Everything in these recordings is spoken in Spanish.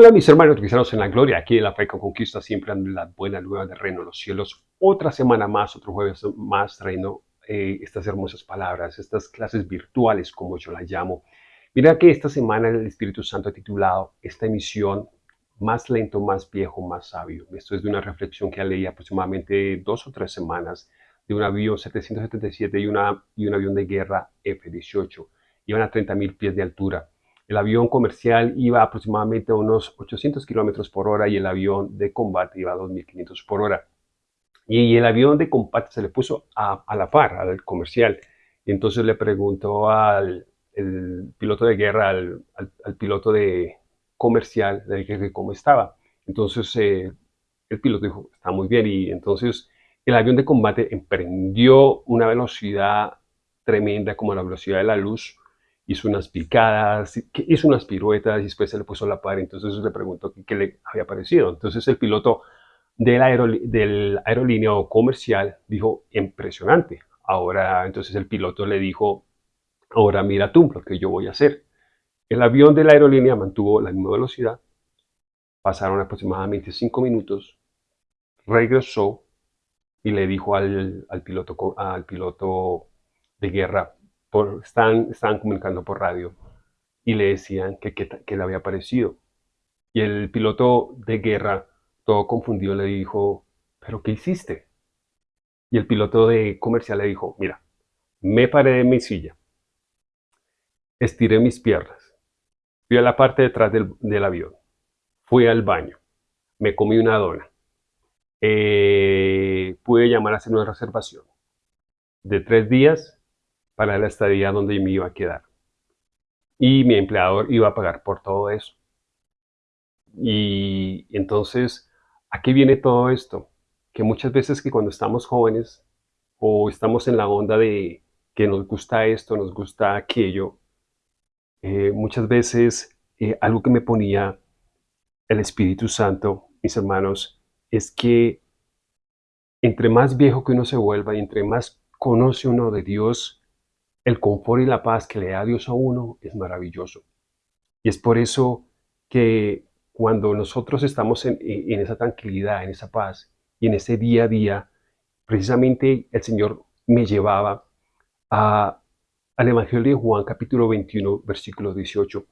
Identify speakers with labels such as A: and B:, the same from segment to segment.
A: Hola mis hermanos cristianos en la gloria, aquí en la Fe con Conquista siempre en la buena nueva del reino de los cielos. Otra semana más, otro jueves más trayendo eh, estas hermosas palabras, estas clases virtuales como yo las llamo. Mira que esta semana el Espíritu Santo ha titulado esta emisión Más lento, más viejo, más sabio. Esto es de una reflexión que leí aproximadamente dos o tres semanas de un avión 777 y, una, y un avión de guerra F-18. Iban a 30.000 pies de altura. El avión comercial iba aproximadamente a unos 800 kilómetros por hora y el avión de combate iba a 2.500 por hora. Y el avión de combate se le puso a, la par, al comercial. Y entonces le preguntó al piloto de guerra, al, piloto de comercial, le dije cómo estaba. Entonces eh, el piloto dijo, está muy bien. Y entonces el avión de combate emprendió una velocidad tremenda como la velocidad de la luz hizo unas picadas, hizo unas piruetas y después se le puso la par. Entonces le preguntó qué, le había parecido. Entonces el piloto del, del aerolínea comercial dijo, impresionante. Ahora, entonces el piloto le dijo, ahora mira tú lo que yo voy a hacer. El avión de la aerolínea mantuvo la misma velocidad. Pasaron aproximadamente cinco minutos. Regresó y le dijo al, al piloto, al piloto de guerra, por, estaban, comunicando por radio y le decían que, que, le había parecido. Y el piloto de guerra, todo confundido, le dijo, ¿pero qué hiciste? Y el piloto de comercial le dijo, mira, me paré de mi silla, estiré mis piernas, fui a la parte detrás del, del avión, fui al baño, me comí una dona, eh, pude llamar a hacer una reservación de tres días para la estadía donde me iba a quedar. Y mi empleador iba a pagar por todo eso. Y entonces, ¿a qué viene todo esto? Que muchas veces que cuando estamos jóvenes o estamos en la onda de que nos gusta esto, nos gusta aquello, eh, muchas veces eh, algo que me ponía el Espíritu Santo, mis hermanos, es que entre más viejo que uno se vuelva y entre más conoce uno de Dios, el confort y la paz que le da Dios a uno es maravilloso. Y es por eso que cuando nosotros estamos en, esa tranquilidad, en esa paz y en ese día a día, precisamente el Señor me llevaba al Evangelio de Juan capítulo 21, versículo 18,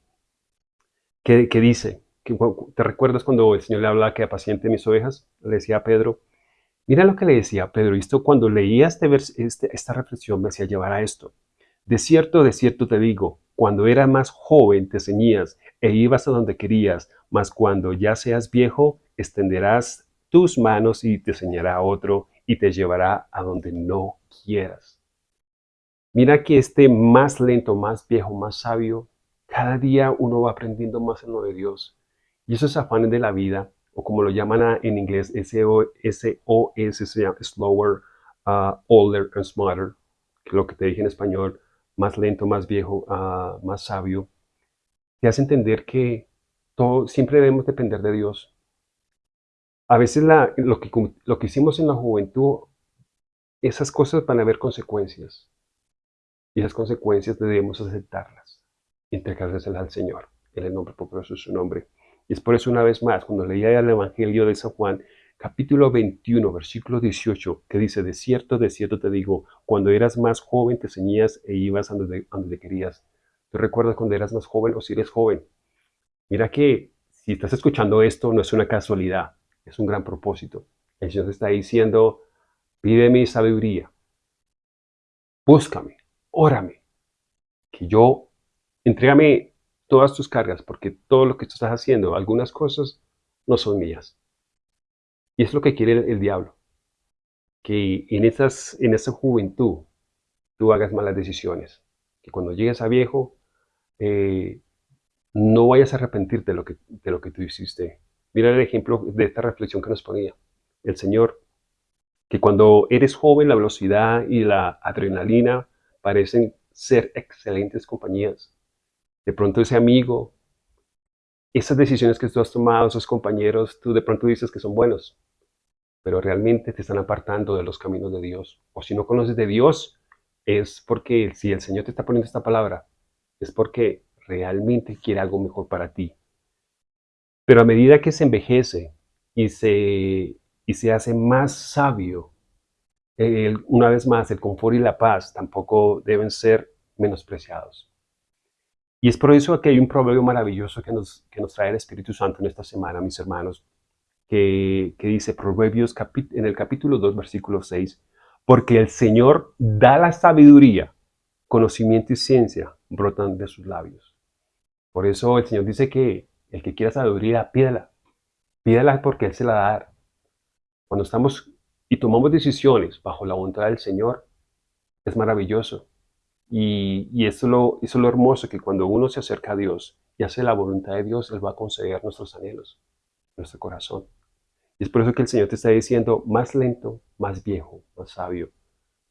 A: que, dice, que, ¿te recuerdas cuando el Señor le hablaba que apaciente mis ovejas? Le decía a Pedro, mira lo que le decía a Pedro, esto cuando leía este, este, esta reflexión me hacía llevar a esto. De cierto, de cierto te digo, cuando eras más joven te ceñías e ibas a donde querías, mas cuando ya seas viejo, extenderás tus manos y te ceñirá a otro y te llevará a donde no quieras. Mira que este más lento, más viejo, más sabio, cada día uno va aprendiendo más en lo de Dios. Y esos afanes de la vida, o como lo llaman en inglés, S-O-S, slower, uh, older and smarter, que lo que te dije en español, más lento, más viejo, ah, más sabio, te hace entender que siempre debemos depender de Dios. A veces lo, que, hicimos en la juventud, esas cosas van a haber consecuencias. Y esas consecuencias debemos aceptarlas entregárselas al Señor, en el nombre poderoso de su nombre. Y es por eso una vez más, cuando leía el Evangelio de San Juan, capítulo 21, versículo 18, que dice, de cierto, de cierto te digo, cuando eras más joven te ceñías e ibas a donde, donde querías. ¿Tú recuerdas cuando eras más joven o si eres joven? Mira que si estás escuchando esto no es una casualidad, es un gran propósito. El Señor te está diciendo, pide mi sabiduría, búscame, órame, que yo, entrégame todas tus cargas, porque todo lo que tú estás haciendo, algunas cosas no son mías. Y es lo que quiere el, diablo. Que en, esas, en esa juventud tú hagas malas decisiones. Que cuando llegues a viejo eh, no vayas a arrepentirte de lo, que, de lo que tú hiciste. Mira el ejemplo de esta reflexión que nos ponía el Señor. Que cuando eres joven la velocidad y la adrenalina parecen ser excelentes compañías. De pronto ese amigo, esas decisiones que tú has tomado, esos compañeros, tú de pronto dices que son buenos pero realmente te están apartando de los caminos de Dios. O si no conoces de Dios, es porque si el Señor te está poniendo esta palabra, es porque realmente quiere algo mejor para ti. Pero a medida que se envejece y se, y se hace más sabio, una vez más, el confort y la paz tampoco deben ser menospreciados. Y es por eso que hay un proverbio maravilloso que nos, que nos trae el Espíritu Santo en esta semana, mis hermanos, que, dice Proverbios en el capítulo 2, versículo 6, porque el Señor da la sabiduría, conocimiento y ciencia brotan de sus labios. Por eso el Señor dice que el que quiera sabiduría, pídala. Pídala porque Él se la da. Cuando estamos y tomamos decisiones bajo la voluntad del Señor, es maravilloso. Y, eso, es lo, eso es lo hermoso, que cuando uno se acerca a Dios y hace la voluntad de Dios, Él va a conceder nuestros anhelos, nuestro corazón. Y es por eso que el Señor te está diciendo, más lento, más viejo, más sabio.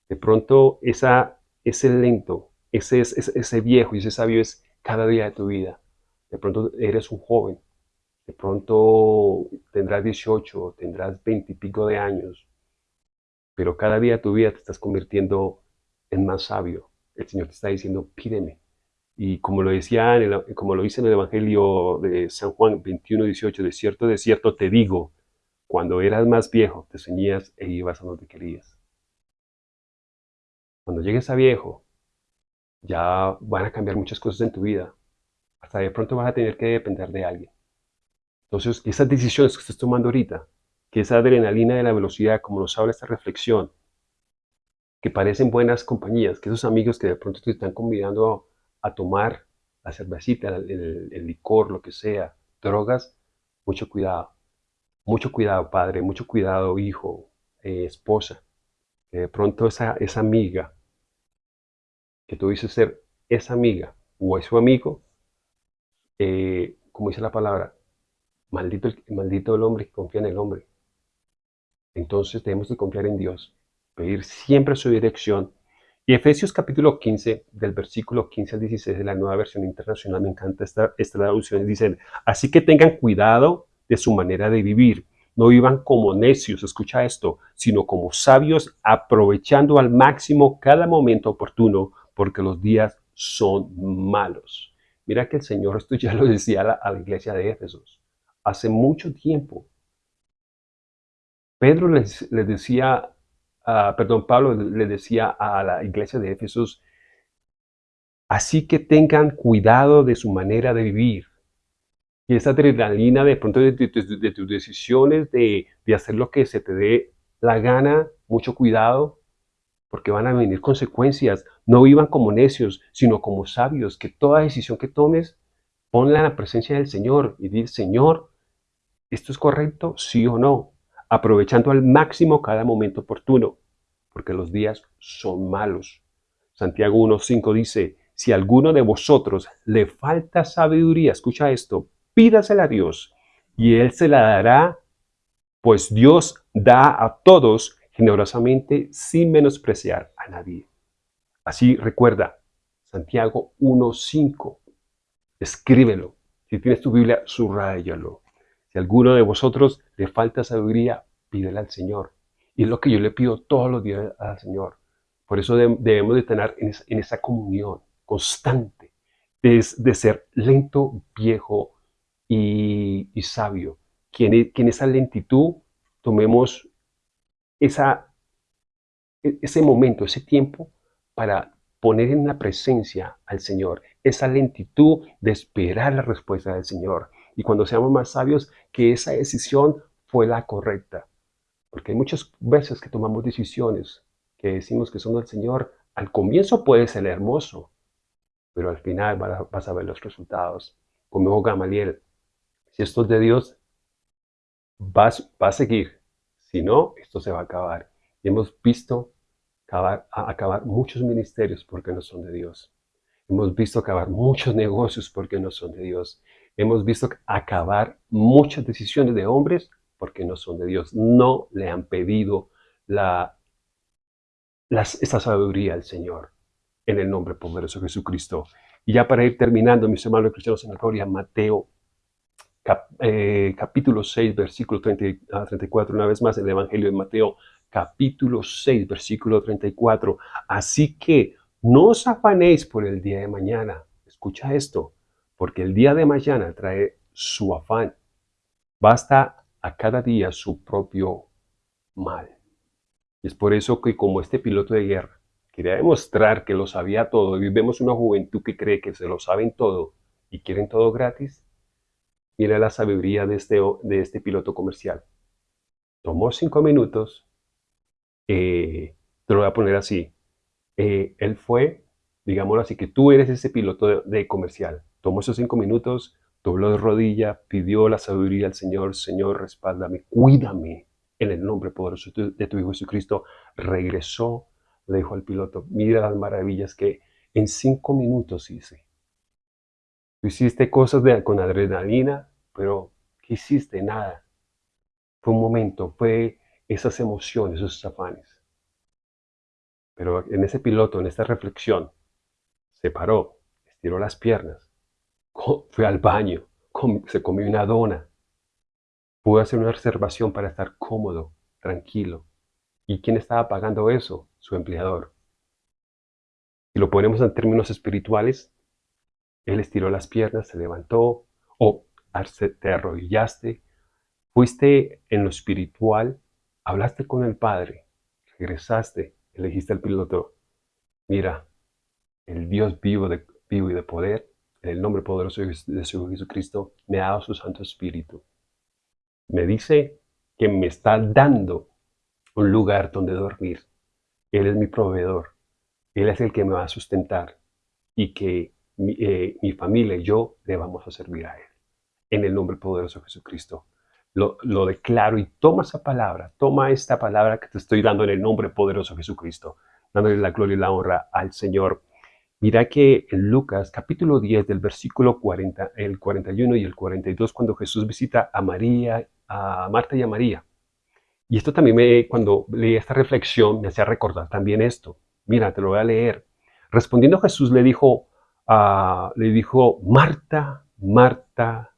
A: De pronto, esa, ese lento, ese, ese, ese viejo y ese sabio es cada día de tu vida. De pronto eres un joven, de pronto tendrás 18, tendrás 20 y pico de años, pero cada día de tu vida te estás convirtiendo en más sabio. El Señor te está diciendo, pídeme. Y como lo decía, como lo dice en el Evangelio de San Juan 21, 18, de cierto, de cierto te digo, cuando eras más viejo, te ceñías e ibas a donde querías. Cuando llegues a viejo, ya van a cambiar muchas cosas en tu vida. Hasta de pronto vas a tener que depender de alguien. Entonces, esas decisiones que estás tomando ahorita, que esa adrenalina de la velocidad, como nos habla esta reflexión, que parecen buenas compañías, que esos amigos que de pronto te están convidando a, tomar la cervecita, el, licor, lo que sea, drogas, mucho cuidado. Mucho cuidado, padre, mucho cuidado, hijo, eh, esposa. Que de pronto esa, esa amiga, que tú dices ser esa amiga o es su amigo, eh, como dice la palabra, maldito maldito el hombre que confía en el hombre. Entonces debemos de confiar en Dios, pedir siempre su dirección. Y Efesios capítulo 15, del versículo 15 al 16 de la nueva versión internacional, me encanta esta, esta traducción, dicen, así que tengan cuidado de su manera de vivir. No vivan como necios, escucha esto, sino como sabios, aprovechando al máximo cada momento oportuno, porque los días son malos. Mira que el Señor, esto ya lo decía a la, iglesia de Éfesos, hace mucho tiempo, Pedro les, decía, perdón, Pablo le decía a la iglesia de Éfesos, así que tengan cuidado de su manera de vivir. Y esa adrenalina de pronto de, tus decisiones, de, de hacer lo que se te dé la gana, mucho cuidado, porque van a venir consecuencias. No vivan como necios, sino como sabios, que toda decisión que tomes, ponla en la presencia del Señor y di, Señor, ¿esto es correcto? ¿Sí o no? aprovechando al máximo cada momento oportuno, porque los días son malos. Santiago 1.5 dice, si alguno de vosotros le falta sabiduría, escucha esto, pídasela a Dios y Él se la dará, pues Dios da a todos generosamente sin menospreciar a nadie. Así recuerda, Santiago 1.5, escríbelo. Si tienes tu Biblia, subrayalo. Si alguno de vosotros le falta sabiduría, pídele al Señor. Y es lo que yo le pido todos los días al Señor. Por eso debemos de tener en, esa comunión constante de, de ser lento, viejo y, sabio. Que en, que en, esa lentitud tomemos esa, e, ese momento, ese tiempo para poner en la presencia al Señor. Esa lentitud de esperar la respuesta del Señor y cuando seamos más sabios, que esa decisión fue la correcta. Porque hay muchas veces que tomamos decisiones que decimos que son del Señor. Al comienzo puede ser hermoso, pero al final vas a ver los resultados. Como Gamaliel, si esto es de Dios, va a seguir. Si no, esto se va a acabar. Hemos visto acabar, acabar muchos ministerios porque no son de Dios. Hemos visto acabar muchos negocios porque no son de Dios. Hemos visto acabar muchas decisiones de hombres porque no son de Dios. No le han pedido la, esa sabiduría al Señor en el nombre poderoso de Jesucristo. Y ya para ir terminando, mis hermanos cristianos en la gloria, Mateo eh, capítulo 6, versículo 30 a 34, una vez más el Evangelio de Mateo, capítulo 6, versículo 34. Así que no os afanéis por el día de mañana. Escucha esto, porque el día de mañana trae su afán. Basta a cada día su propio mal. Y es por eso que como este piloto de guerra quería demostrar que lo sabía todo y vemos una juventud que cree que se lo saben todo y quieren todo gratis, mira la sabiduría de este, de este piloto comercial. Tomó cinco minutos, eh, te lo voy a poner así, eh, él fue, digámoslo así, que tú eres ese piloto de, comercial. Tomó esos cinco minutos, dobló de rodilla, pidió la sabiduría al Señor, Señor, respáldame, cuídame en el nombre poderoso de tu Hijo Jesucristo. Regresó, le dijo al piloto, mira las maravillas que en cinco minutos hice. Tú hiciste cosas con adrenalina, pero ¿qué hiciste? Nada. Fue un momento, fue esas emociones, esos afanes. Pero en ese piloto, en esta reflexión, se paró, estiró las piernas, fue al baño, se comió una dona, pudo hacer una reservación para estar cómodo, tranquilo. ¿Y quién estaba pagando eso? Su empleador. Si lo ponemos en términos espirituales, él estiró las piernas, se levantó, o te arrodillaste, fuiste en lo espiritual, hablaste con el Padre, regresaste, elegiste al piloto, mira, el Dios vivo, de, vivo y de poder, en el nombre poderoso de su Jesucristo, me ha dado su Santo Espíritu. Me dice que me está dando un lugar donde dormir. Él es mi proveedor. Él es el que me va a sustentar y que mi, eh, mi familia y yo le vamos a servir a Él. En el nombre poderoso de Jesucristo lo, declaro y toma esa palabra, toma esta palabra que te estoy dando en el nombre poderoso de Jesucristo, dándole la gloria y la honra al Señor. Mira que en Lucas capítulo 10 del versículo 40, el 41 y el 42, cuando Jesús visita a María, a Marta y a María. Y esto también me, cuando leí esta reflexión, me hacía recordar también esto. Mira, te lo voy a leer. Respondiendo Jesús le dijo, uh, le dijo, Marta, Marta,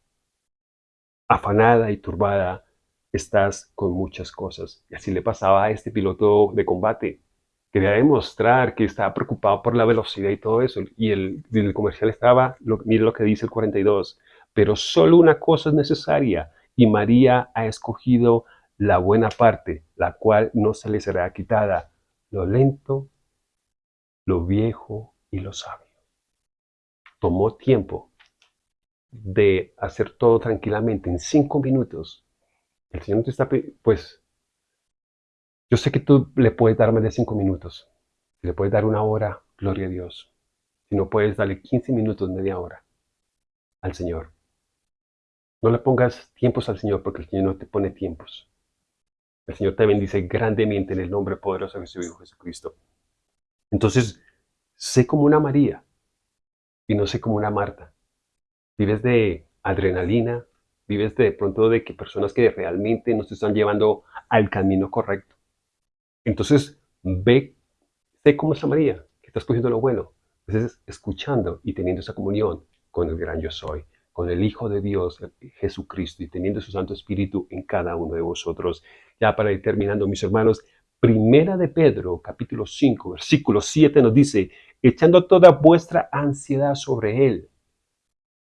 A: afanada y turbada, estás con muchas cosas. Y así le pasaba a este piloto de combate. Quería demostrar que estaba preocupado por la velocidad y todo eso. Y el, el comercial estaba, lo, mire lo que dice el 42, pero solo una cosa es necesaria y María ha escogido la buena parte, la cual no se le será quitada, lo lento, lo viejo y lo sabio. Tomó tiempo de hacer todo tranquilamente en cinco minutos, el Señor te está, pues, yo sé que tú le puedes dar más de cinco minutos, le puedes dar una hora, gloria a Dios. Si no puedes, darle 15 minutos, media hora al Señor. No le pongas tiempos al Señor porque el Señor no te pone tiempos. El Señor te bendice grandemente en el nombre poderoso de su Hijo Jesucristo. Entonces, sé como una María y no sé como una Marta vives de adrenalina, vives de, pronto de que personas que realmente no te están llevando al camino correcto. Entonces, ve, sé cómo es María, que estás cogiendo lo bueno. Entonces, escuchando y teniendo esa comunión con el gran yo soy, con el Hijo de Dios, Jesucristo, y teniendo su Santo Espíritu en cada uno de vosotros. Ya para ir terminando, mis hermanos, Primera de Pedro, capítulo 5, versículo 7 nos dice, echando toda vuestra ansiedad sobre Él,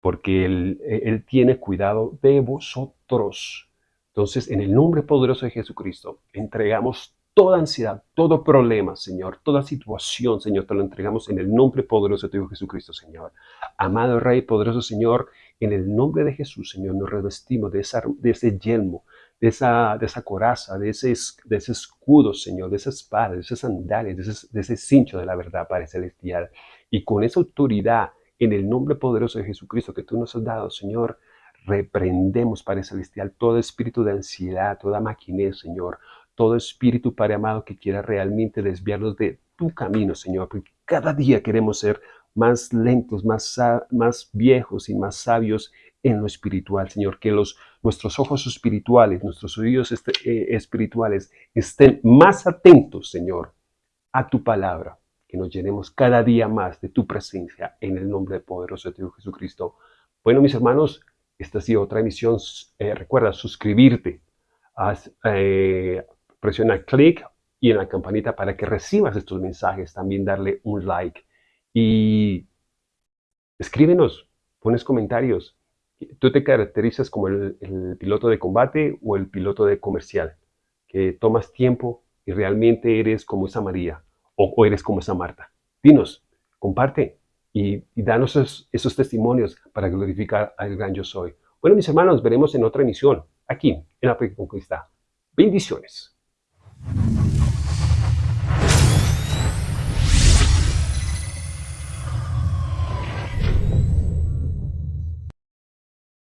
A: porque él, tiene cuidado de vosotros. Entonces, en el nombre poderoso de Jesucristo, entregamos toda ansiedad, todo problema, Señor, toda situación, Señor, te lo entregamos en el nombre poderoso de tu Jesucristo, Señor. Amado Rey, poderoso Señor, en el nombre de Jesús, Señor, nos revestimos de, de ese yelmo, de esa, de esa coraza, de ese, de ese escudo, Señor, de esa espada, de esas sandalias, de ese, de ese cincho de la verdad, Padre Celestial. Y con esa autoridad en el nombre poderoso de Jesucristo que tú nos has dado, Señor, reprendemos, Padre Celestial, todo espíritu de ansiedad, toda maquinez, Señor, todo espíritu, Padre amado, que quiera realmente desviarnos de tu camino, Señor, porque cada día queremos ser más lentos, más, más viejos y más sabios en lo espiritual, Señor, que los, nuestros ojos espirituales, nuestros oídos este, eh, espirituales estén más atentos, Señor, a tu palabra, que nos llenemos cada día más de tu presencia en el nombre poderoso de Dios Jesucristo. Bueno, mis hermanos, esta ha sido otra emisión. Eh, recuerda suscribirte, eh, presiona clic y en la campanita para que recibas estos mensajes. También darle un like y escríbenos, pones comentarios ¿Tú te caracterizas como el, piloto de combate o el piloto de comercial? Que tomas tiempo y realmente eres como esa María o, eres como esa Marta. Dinos, comparte y, danos esos, esos testimonios para glorificar al gran yo soy. Bueno, mis hermanos, veremos en otra emisión, aquí, en la Conquista. Bendiciones.